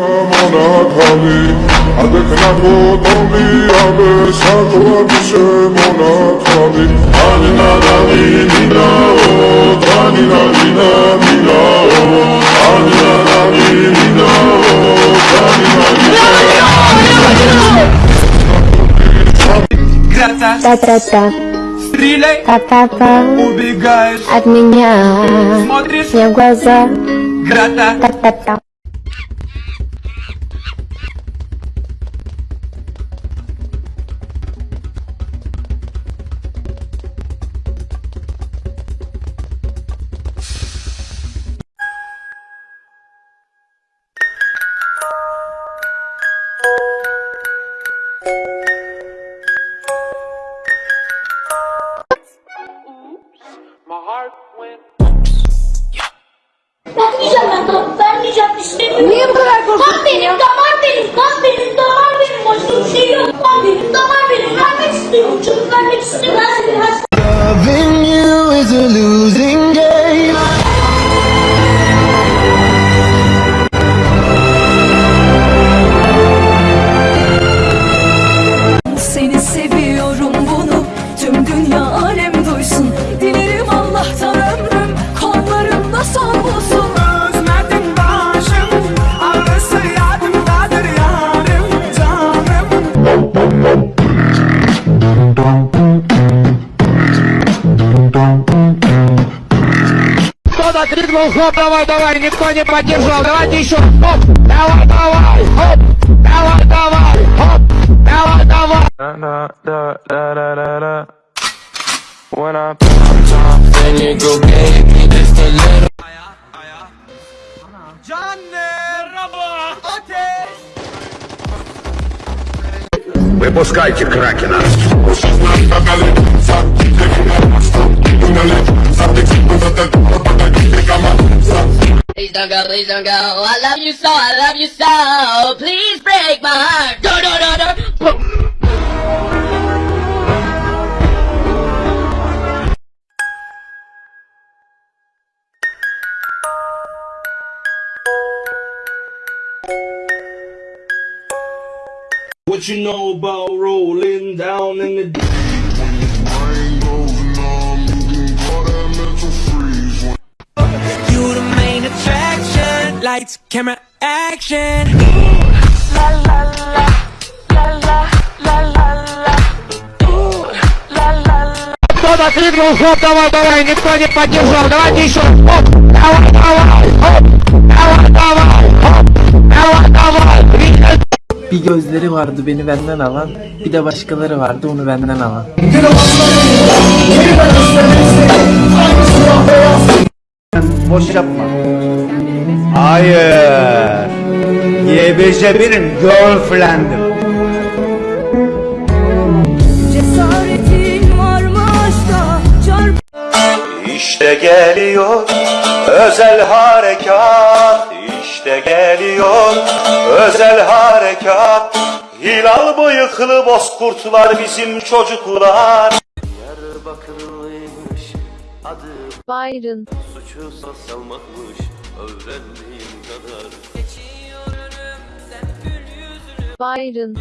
მონათალი ადეკნა გოტომი აბე საკვაბიშე მონათალი ანინა დავინინაო ანინა დინამინაო ანინა დავინინაო ანინა დინამინაო Та-та-та. Стреляй. Та-та-та. Убегаешь от меня. Смотришь мне в глаза. Грата. Та-та-та. Loving you is a losing. Хоп, давай, давай, никто не поддержал, давайте еще, хоп, давай, давай, хоп, давай, давай, хоп, давай, давай. When I put on top, then you go gave me just a little. can merhaba, ateş. Выпускайте Кракена. Don't go, please don't go. I love you so, I love you so. Please break my heart. No, no, no, no. What you know about rolling down in the Lights, camera, action Кто-то крикнул, хоп, давай, давай, никто не поддержал, давайте еще, хоп, давай, давай, хоп, давай, давай, хоп, давай, давай. Bir gözleri vardı beni benden alan, bir de başkaları vardı onu benden alan. Boş yapma. Hayır. YBC benim girlfriend'im. İşte geliyor özel harekat. İşte geliyor özel harekat. Hilal bıyıklı bozkurtlar bizim çocuklar. Byron suçu salmakmış öğrendiğim kadar. Byron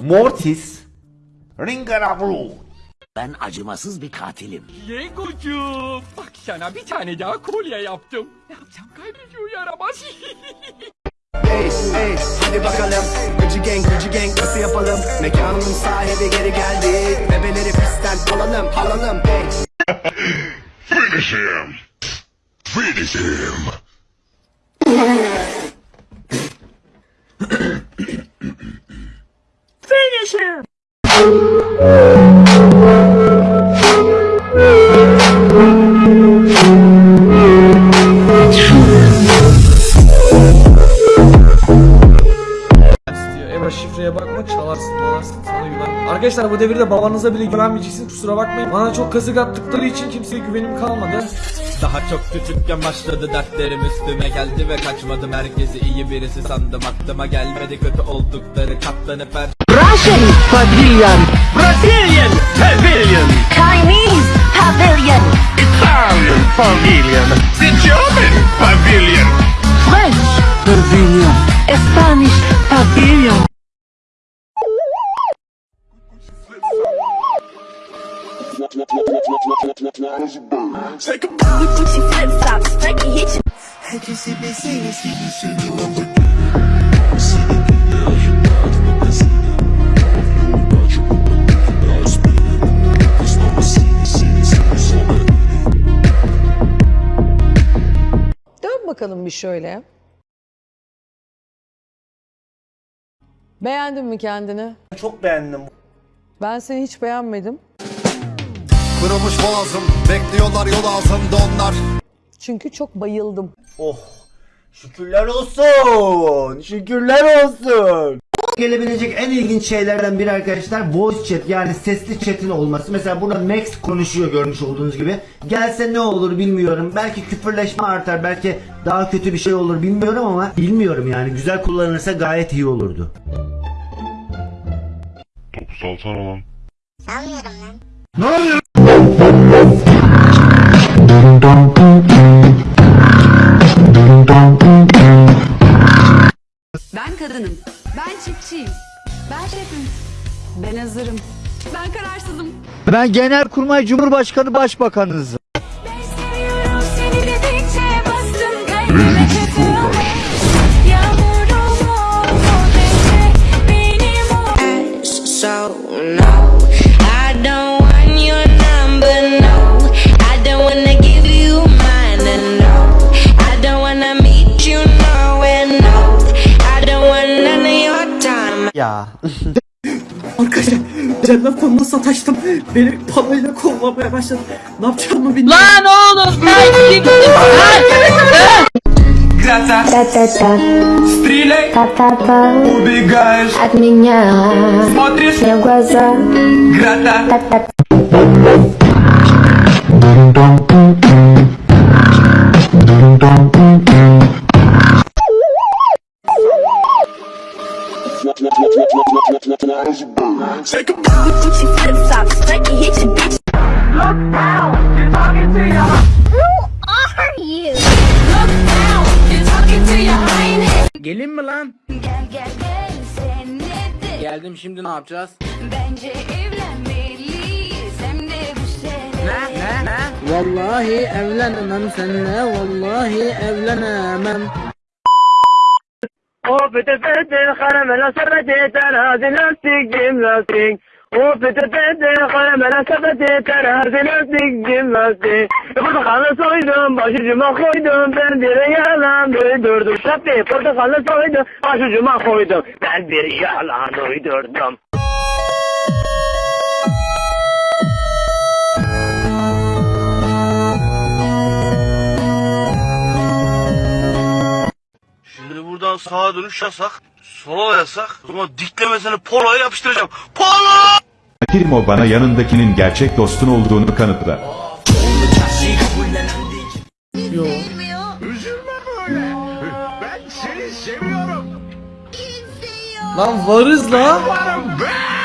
Mortis Ringarabru Ben acımasız bir katilim. Legocuğum, bak sana bir tane daha kolye yaptım. Ne yapacağım kaybediyor yaramaz. Ace, ace, hadi bakalım Gıcı gang, gıcı gang nasıl yapalım Mekanın sahibi geri geldi Bebeleri pistten alalım, alalım Hey Finish him. Finish him. Arkadaşlar bu devirde babanıza bile güvenmeyeceksiniz kusura bakmayın. Bana çok kazık attıkları için kimseye güvenim kalmadı. Daha çok küçükken başladı dertlerim üstüme geldi ve kaçmadım herkesi iyi birisi sandım aklıma gelmedi kötü oldukları katlanıp her Russian Pavilion Brazilian Pavilion Chinese pavilion. Italian pavilion. The German pavilion. French pavilion. Spanish pavilion. Dön bakalım bir şöyle. Beğendin mi kendini? Çok beğendim. Ben seni hiç beğenmedim. Kırılmış boğazım Bekliyorlar yol altında onlar Çünkü çok bayıldım. Oh. Şükürler olsun. Şükürler olsun. Gelebilecek en ilginç şeylerden biri arkadaşlar voice chat yani sesli chat'in olması. Mesela burada Max konuşuyor görmüş olduğunuz gibi. Gelse ne olur bilmiyorum. Belki küfürleşme artar, belki daha kötü bir şey olur bilmiyorum ama bilmiyorum yani. Güzel kullanılırsa gayet iyi olurdu. Topu salsana lan. Ben kadınım. Ben çiftçiyim. Ben şefim. Ben hazırım. Ben kararsızım. Ben Genelkurmay Cumhurbaşkanı Başbakanınızım. Arkadaşlar cennet fonuna sataştım. Beni parayla kovlamaya başladı. Ne yapacağımı bilmiyorum. Lan oğlum ben gittim. Ta ta ta. Ta ta ta. От меня. Смотришь. в глаза. Та та Gucci flip flops, Frankie hit you, bitch. Look down, you're talking to ya. Who are you? Look down, you're talking to ya. I ain't hit. Gelin mi lan? Gel gel gel sen nedir? Geldim şimdi ne yapacağız? Bence evlenmeliyiz hem de bu sene. Ne ne? Vallahi evlenemem seninle vallahi evlenemem. Sepeti terazi lastik cim lastik. O pıtı pıtı karamela sepeti terazi lastik cim lastik. Portakalı soydum başucuma koydum ben bir yalan uydurdum. Şapti portakalı soydum başucuma koydum ben bir yalan uydurdum. Buradan sağa dönüş yasak. Sola yasak. O zaman diklemesini poloya yapıştıracağım. Polo! Primo bana yanındakinin gerçek dostun olduğunu kanıtla. Yo. Ben seni seviyorum. Lan varız la. Spirito ma me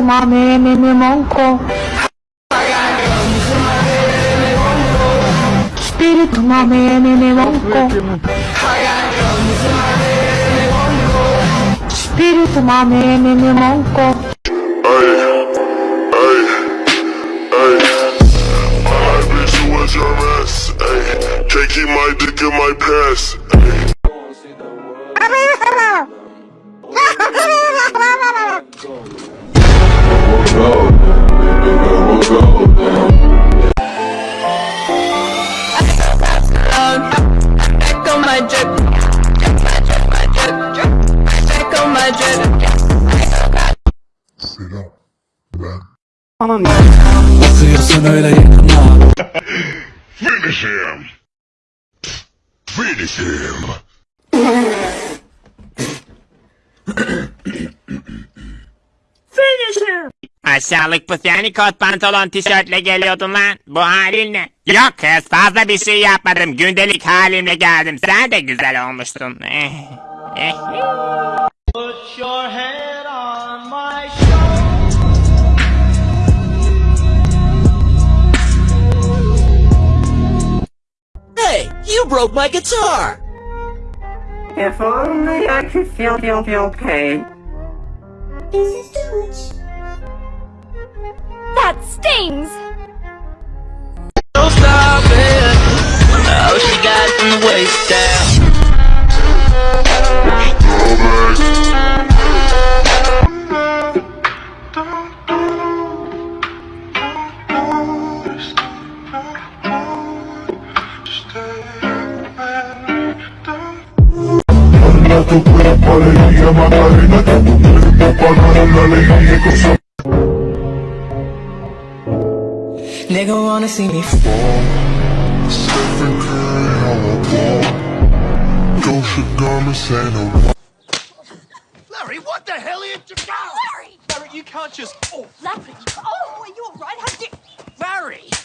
to my man and them uncle. Spit to my man and them uncle. Spit to my man and them uncle. Can't keep my dick in my pants. My drip. My drip. Finish him. Finish him. Aşağılık pusani kot pantolon tişörtle geliyordun lan. Bu halin ne? Yok kız fazla bir şey yapmadım. Gündelik halimle geldim. Sen de güzel olmuştun. Eh. Eh. Put your head on my Hey, you broke my guitar! If only I could feel, feel, feel pain. That stings! Oh, she got from the waist down. tu cuerpo alegría Macarena, tu cuerpo para la alegría y cosa see me Stephen Curry, how I ball Gosha garments ain't no Larry, what the hell are you doing? Larry! Larry, you can't just. Oh, Larry! Oh, are you alright? How did Larry!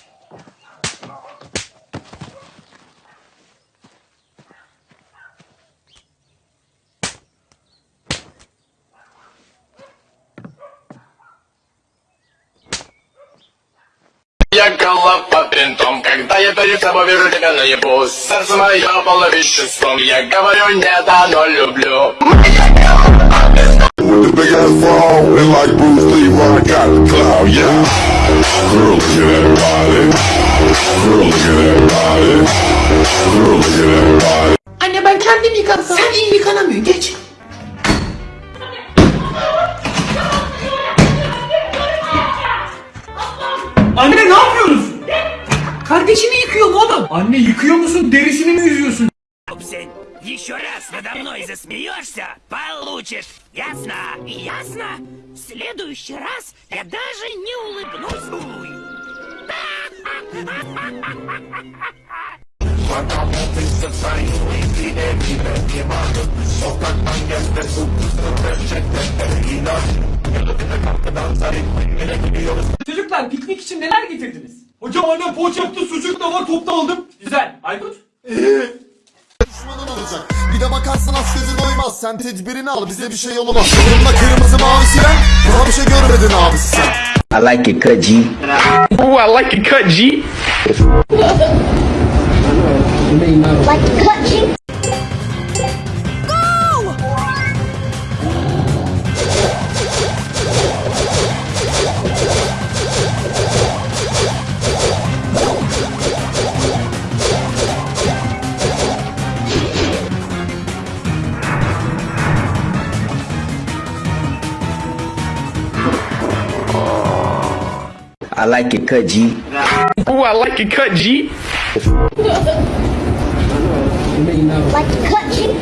голова по бинтом, когда я перед тобой вижу тебя наяву Сердце мое полно веществом, я говорю не да, но люблю With the big ass bra and like Bruce Lee, I got the clout, yeah Girl, look at that body Girl, look at that body Girl, look at that body Anne ben kendim yıkansam. Sen iyi yıkanamıyorsun geç. Anne ne yapıyoruz? Kardeşini yıkıyorum oğlum. Anne yıkıyor musun derisini mi yüzüyorsun? Sen еще раз надо мной засмеешься, получишь. Ясно? Ясно? В следующий раз я даже не улыбнусь. Уй. Çocuklar piknik için neler getirdiniz? Hocam annem poğaça yaptı, sucuk da var, top da aldım. Güzel. Aykut? olacak. Bir de bakarsın az gözün doymaz. Sen tedbirini al bize bir şey olmaz. Yanımda kırmızı mavisi ben. Daha bir şey görmedin abisi sen. I like it cut G. Ooh, I like it cut G Like clutching. I like it cut G. Ooh, I like it cut G. Like clutching.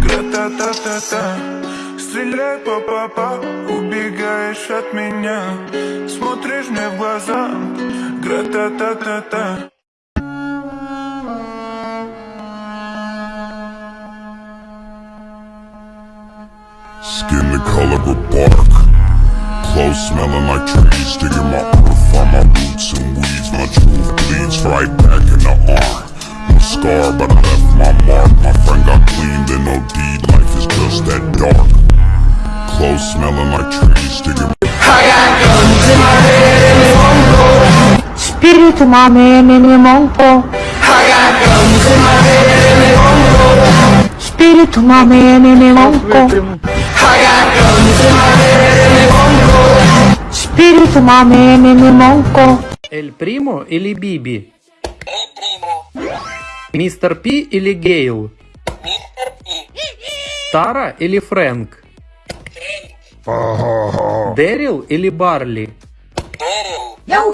Гра-та-та-та-та Стреляй по папа Убегаешь от меня. Смотришь мне в глаза. Гра-та-та-та-та Skin the color of bark smelling like trees Digging my earth on my roots and weeds. My truth bleeds right back in the arm No scar, but I left my mark. My friend got cleaned in OD Life is just that dark. Clothes smelling like trees Digging I got guns in my head and they won't go Spirit mame nene monko I got guns in my head and they won't go Spirit mame nene monko I got guns in my head and they won't go Spirito mame me. Эль Примо или Биби? Мистер Пи или Гейл? Тара или Фрэнк? Дэрил или Барли? Yo